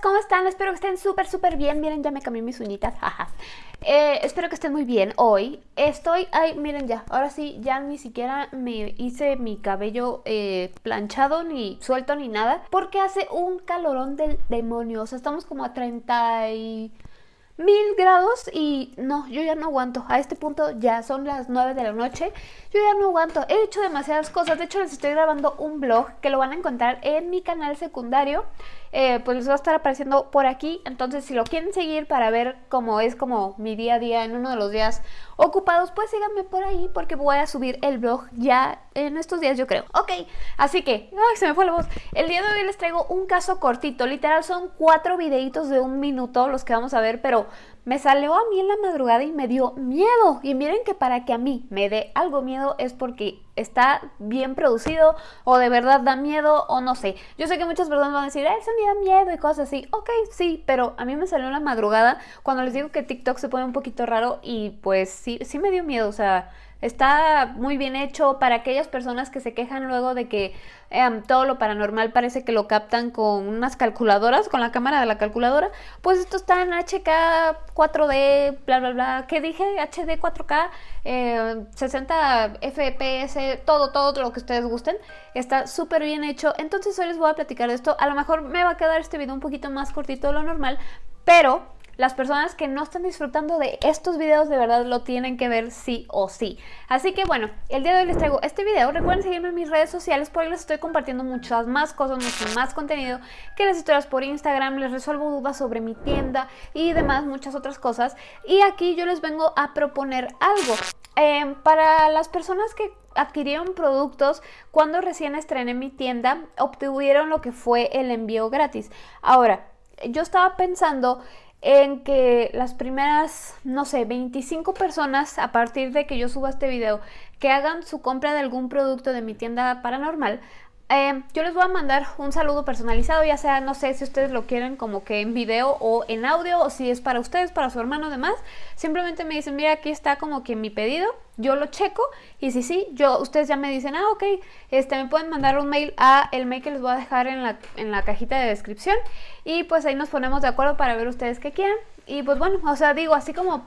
¿cómo están? Espero que estén súper, súper bien. Miren, ya me cambié mis uñitas. Eh, espero que estén muy bien hoy. Estoy, ay, miren ya, ahora sí, ya ni siquiera me hice mi cabello eh, planchado, ni suelto, ni nada. Porque hace un calorón del demonio. O sea, estamos como a 30 y mil grados y no, yo ya no aguanto. A este punto ya son las 9 de la noche. Yo ya no aguanto. He hecho demasiadas cosas. De hecho, les estoy grabando un vlog que lo van a encontrar en mi canal secundario. Eh, pues les va a estar apareciendo por aquí. Entonces, si lo quieren seguir para ver cómo es como mi día a día en uno de los días ocupados, pues síganme por ahí porque voy a subir el vlog ya en estos días, yo creo. Ok, así que, ay, se me fue la voz. El día de hoy les traigo un caso cortito. Literal, son cuatro videitos de un minuto los que vamos a ver, pero me salió a mí en la madrugada y me dio miedo. Y miren que para que a mí me dé algo miedo es porque está bien producido o de verdad da miedo o no sé. Yo sé que muchas personas van a decir, eso me da miedo y cosas así. Ok, sí, pero a mí me salió en la madrugada cuando les digo que TikTok se pone un poquito raro y pues sí, sí me dio miedo. O sea, Está muy bien hecho para aquellas personas que se quejan luego de que em, todo lo paranormal parece que lo captan con unas calculadoras, con la cámara de la calculadora. Pues esto está en HK 4D, bla, bla, bla. ¿Qué dije? HD 4K, 60 FPS, todo, todo lo que ustedes gusten. Está súper bien hecho. Entonces hoy les voy a platicar de esto. A lo mejor me va a quedar este video un poquito más cortito de lo normal, pero las personas que no están disfrutando de estos videos de verdad lo tienen que ver sí o sí. Así que bueno, el día de hoy les traigo este video. Recuerden seguirme en mis redes sociales porque les estoy compartiendo muchas más cosas, mucho más contenido que las historias por Instagram. Les resuelvo dudas sobre mi tienda y demás, muchas otras cosas. Y aquí yo les vengo a proponer algo. Em, para las personas que adquirieron productos cuando recién estrené mi tienda, obtuvieron lo que fue el envío gratis. Ahora, yo estaba pensando en que las primeras, no sé, 25 personas a partir de que yo suba este video que hagan su compra de algún producto de mi tienda paranormal, eh, yo les voy a mandar un saludo personalizado, ya sea, no sé si ustedes lo quieren como que en video o en audio, o si es para ustedes, para su hermano, demás. Simplemente me dicen, mira, aquí está como que mi pedido, yo lo checo, y si sí, yo, ustedes ya me dicen, ah, ok, este, me pueden mandar un mail a el mail que les voy a dejar en la, en la cajita de descripción, y pues ahí nos ponemos de acuerdo para ver ustedes qué quieren. Y pues bueno, o sea, digo, así como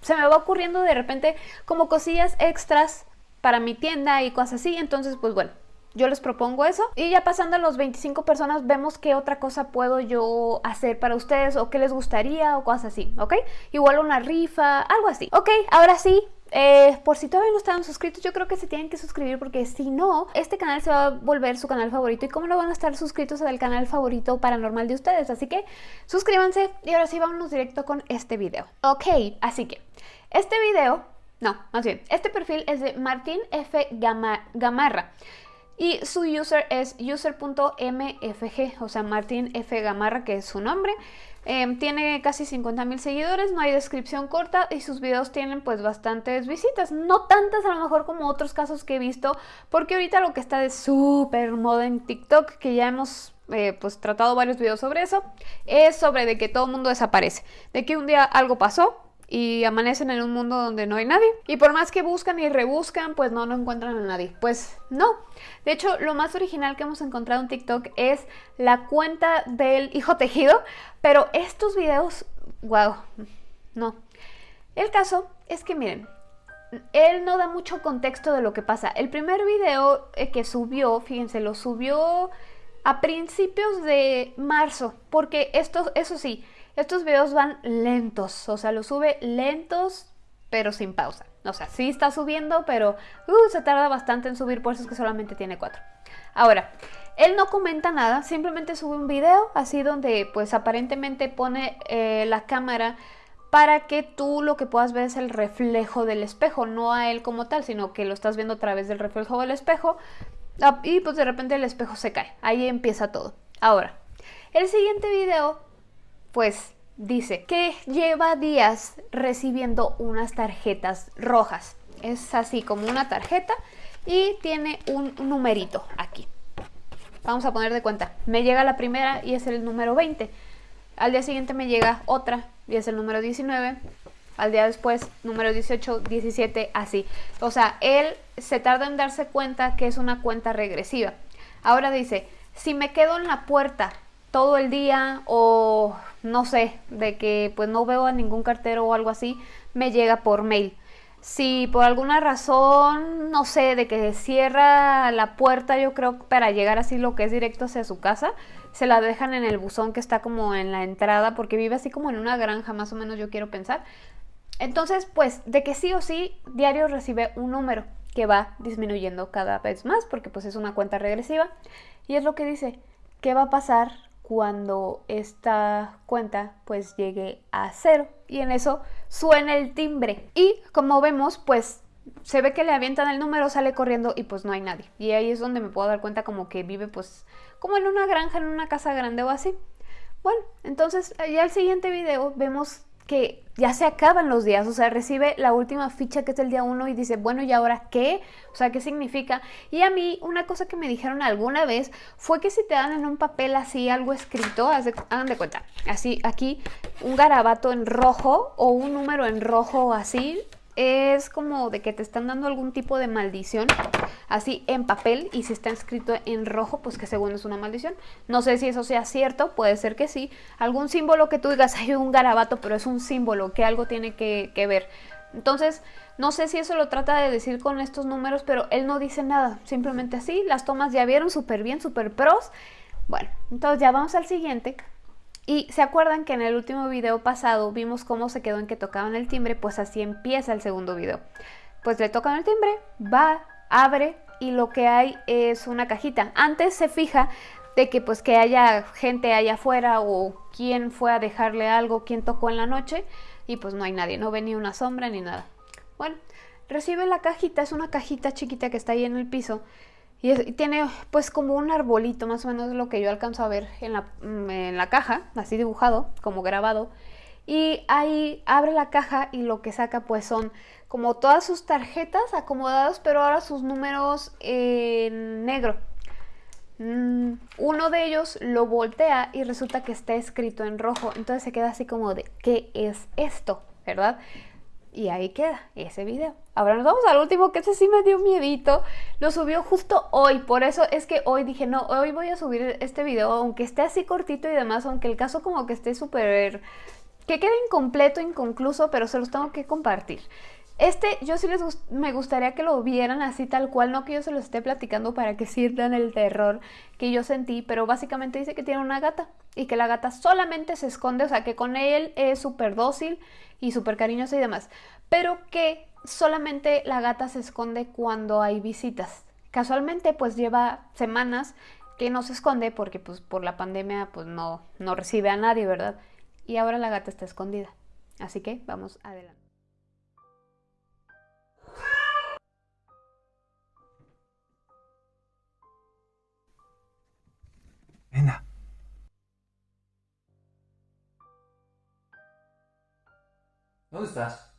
se me va ocurriendo de repente como cosillas extras para mi tienda y cosas así, entonces pues bueno, yo les propongo eso. Y ya pasando a los 25 personas, vemos qué otra cosa puedo yo hacer para ustedes o qué les gustaría o cosas así, ¿ok? Igual una rifa, algo así. Ok, ahora sí, eh, por si todavía no estaban suscritos, yo creo que se tienen que suscribir porque si no, este canal se va a volver su canal favorito. ¿Y cómo no van a estar suscritos al canal favorito paranormal de ustedes? Así que suscríbanse y ahora sí vámonos directo con este video. Ok, así que este video, no, más bien, este perfil es de Martín F. Gamarra. Y su user es user.mfg, o sea, Martín F. Gamarra, que es su nombre. Em, tiene casi 50 mil seguidores, no hay descripción corta y sus videos tienen pues bastantes visitas. No tantas a lo mejor como otros casos que he visto, porque ahorita lo que está de súper moda en TikTok, que ya hemos eh, pues tratado varios videos sobre eso, es sobre de que todo el mundo desaparece. De que un día algo pasó, y amanecen en un mundo donde no hay nadie. Y por más que buscan y rebuscan, pues no, no encuentran a nadie. Pues no. De hecho, lo más original que hemos encontrado en TikTok es la cuenta del hijo tejido. Pero estos videos, wow, no. El caso es que miren, él no da mucho contexto de lo que pasa. El primer video eh, que subió, fíjense, lo subió a principios de marzo. Porque esto, eso sí, estos videos van lentos, o sea, los sube lentos, pero sin pausa. O sea, sí está subiendo, pero uh, se tarda bastante en subir, por eso es que solamente tiene cuatro. Ahora, él no comenta nada, simplemente sube un video así donde pues aparentemente pone eh, la cámara para que tú lo que puedas ver es el reflejo del espejo, no a él como tal, sino que lo estás viendo a través del reflejo del espejo ah, y pues de repente el espejo se cae, ahí empieza todo. Ahora, el siguiente video pues dice que lleva días recibiendo unas tarjetas rojas. Es así como una tarjeta y tiene un numerito aquí. Vamos a poner de cuenta. Me llega la primera y es el número 20. Al día siguiente me llega otra y es el número 19. Al día después, número 18, 17, así. O sea, él se tarda en darse cuenta que es una cuenta regresiva. Ahora dice, si me quedo en la puerta todo el día o no sé, de que pues no veo a ningún cartero o algo así, me llega por mail. Si por alguna razón, no sé, de que cierra la puerta, yo creo para llegar así lo que es directo hacia su casa, se la dejan en el buzón que está como en la entrada, porque vive así como en una granja, más o menos yo quiero pensar. Entonces, pues, de que sí o sí, diario recibe un número que va disminuyendo cada vez más, porque pues es una cuenta regresiva. Y es lo que dice, ¿qué va a pasar cuando esta cuenta pues llegue a cero? Y en eso suena el timbre. Y como vemos, pues se ve que le avientan el número, sale corriendo y pues no hay nadie. Y ahí es donde me puedo dar cuenta como que vive pues como en una granja, en una casa grande o así. Bueno, entonces ya el siguiente video vemos que ya se acaban los días, o sea, recibe la última ficha que es el día 1 y dice, bueno, ¿y ahora qué? O sea, ¿qué significa? Y a mí, una cosa que me dijeron alguna vez fue que si te dan en un papel así algo escrito, hagan de cuenta, así aquí, un garabato en rojo o un número en rojo así, es como de que te están dando algún tipo de maldición, así en papel, y si está escrito en rojo, pues que según es una maldición. No sé si eso sea cierto, puede ser que sí. Algún símbolo que tú digas, hay un garabato, pero es un símbolo, que algo tiene que, ver. Entonces, no sé si eso lo trata de decir con estos números, pero él no dice nada, simplemente así. Las tomas ya vieron súper bien, súper pros. Bueno, entonces ya vamos al siguiente. Y se acuerdan que en el último video pasado vimos cómo se quedó en que tocaban el timbre, pues así empieza el segundo video. Pues le tocan el timbre, va, abre y lo que hay es una cajita. Antes se fija de que pues que haya gente allá afuera o quién fue a dejarle algo, quién tocó en la noche y pues no hay nadie, no ve ni una sombra ni nada. Bueno, recibe la cajita, es una cajita chiquita que está ahí en el piso y, tiene pues como un arbolito, más o menos lo que yo alcanzo a ver en la, mm, en la caja, así dibujado, como grabado. Y ahí abre la caja y lo que saca pues son como todas sus tarjetas acomodadas, pero ahora sus números en negro. Mm, uno de ellos lo voltea y resulta que está escrito en rojo. Entonces se queda así como de, ¿qué es esto? ¿Verdad? Y ahí queda ese video. Ahora nos vamos al último, que ese sí me dio miedito. Lo subió justo hoy, por eso es que hoy dije, no, hoy voy a subir este video, aunque esté así cortito y demás, aunque el caso como que esté súper... que quede incompleto, inconcluso, pero se los tengo que compartir. Este, yo sí les me gustaría que lo vieran así tal cual, no que yo se los esté platicando para que sientan el terror que yo sentí, pero básicamente dice que tiene una gata y que la gata solamente se esconde, o sea que con él es súper dócil y súper cariñosa y demás, pero que solamente la gata se esconde cuando hay visitas. Casualmente pues lleva semanas que no se esconde porque pues por la pandemia pues no, no recibe a nadie, ¿verdad? Y ahora la gata está escondida. Así que vamos adelante. ¿Dónde estás?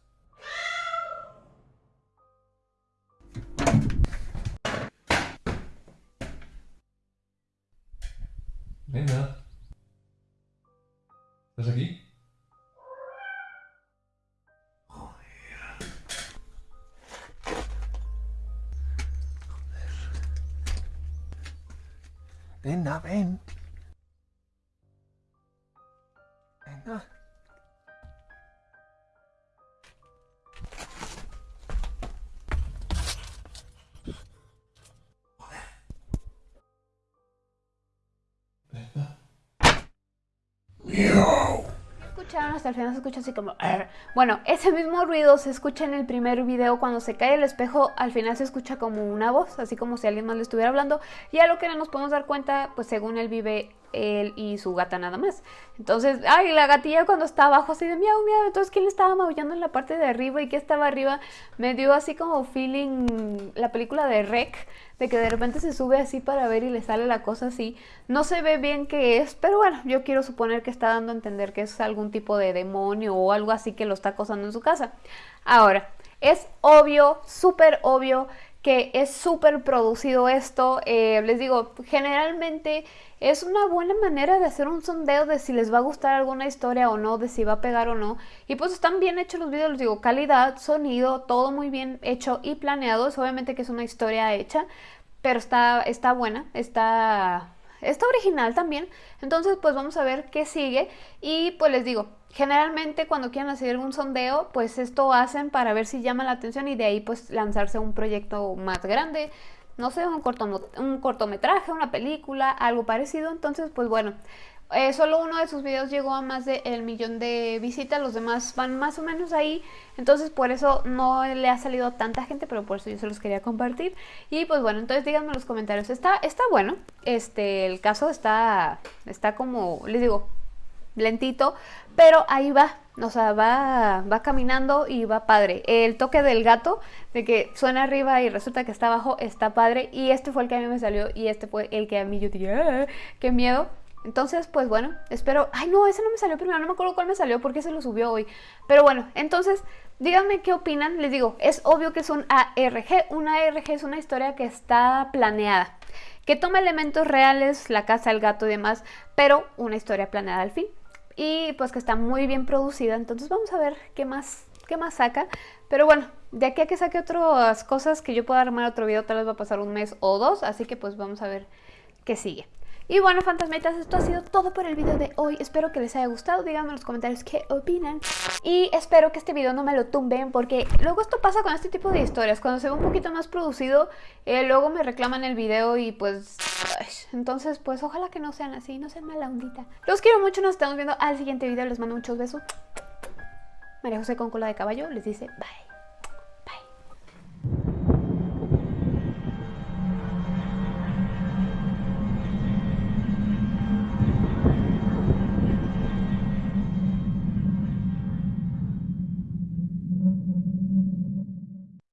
Venga. ¿Estás aquí? Joder. Venga, ven. Hasta el final se escucha así como bueno ese mismo ruido se escucha en el primer video cuando se cae el espejo al final se escucha como una voz así como si alguien más le estuviera hablando. Y a lo que nos podemos dar cuenta pues según él vive él y su gata nada más. Entonces, ay, la gatilla cuando está abajo así de miau, miau, entonces ¿quién le estaba maullando en la parte de arriba y qué estaba arriba? Me dio así como feeling la película de Rec, de que de repente se sube así para ver y le sale la cosa así. No se ve bien qué es, pero bueno, yo quiero suponer que está dando a entender que es algún tipo de demonio o algo así que lo está acosando en su casa. Ahora, es obvio, súper obvio que es súper producido esto. Eh, les digo, generalmente es una buena manera de hacer un sondeo de si les va a gustar alguna historia o no, de si va a pegar o no. Y pues están bien hechos los videos, les digo, calidad, sonido, todo muy bien hecho y planeado. Es obviamente que es una historia hecha, pero está, está buena, está está original también. Entonces, pues vamos a ver qué sigue. Y pues les digo, generalmente cuando quieren hacer un sondeo, pues esto hacen para ver si llama la atención y de ahí pues lanzarse un proyecto más grande. No sé, un, corto, un cortometraje, una película, algo parecido. Entonces, pues bueno, eh, solo uno de sus videos llegó a más de el millón de visitas, los demás van más o menos ahí, entonces por eso no le ha salido tanta gente, pero por eso yo se los quería compartir. Y pues bueno, entonces díganme en los comentarios, está, está bueno, este, el caso está, está como, les digo, lentito, pero ahí va, o sea, va, va caminando y va padre. El toque del gato, de que suena arriba y resulta que está abajo, está padre. Y este fue el que a mí me salió y este fue el que a mí yo dije, ah, qué miedo. Entonces, pues bueno, espero... Ay, no, ese no me salió primero, no me acuerdo cuál me salió porque se lo subió hoy. Pero bueno, entonces, díganme qué opinan. Les digo, es obvio que es un ARG. Un ARG es una historia que está planeada. Que toma elementos reales, la casa, el gato y demás, pero una historia planeada al fin. Y pues que está muy bien producida. Entonces vamos a ver qué más, qué más saca. Pero bueno, de aquí a que saque otras cosas que yo pueda armar otro video, tal vez va a pasar un mes o dos. Así que pues vamos a ver qué sigue. Y bueno, fantasmitas, esto ha sido todo por el video de hoy. Espero que les haya gustado. Díganme en los comentarios qué opinan. Y espero que este video no me lo tumben porque luego esto pasa con este tipo de historias. Cuando se ve un poquito más producido, eh, luego me reclaman el video y pues... entonces, pues ojalá que no sean así, no sean mala ondita. Los quiero mucho, nos estamos viendo al siguiente video. Les mando muchos besos. María José con cola de caballo les dice bye.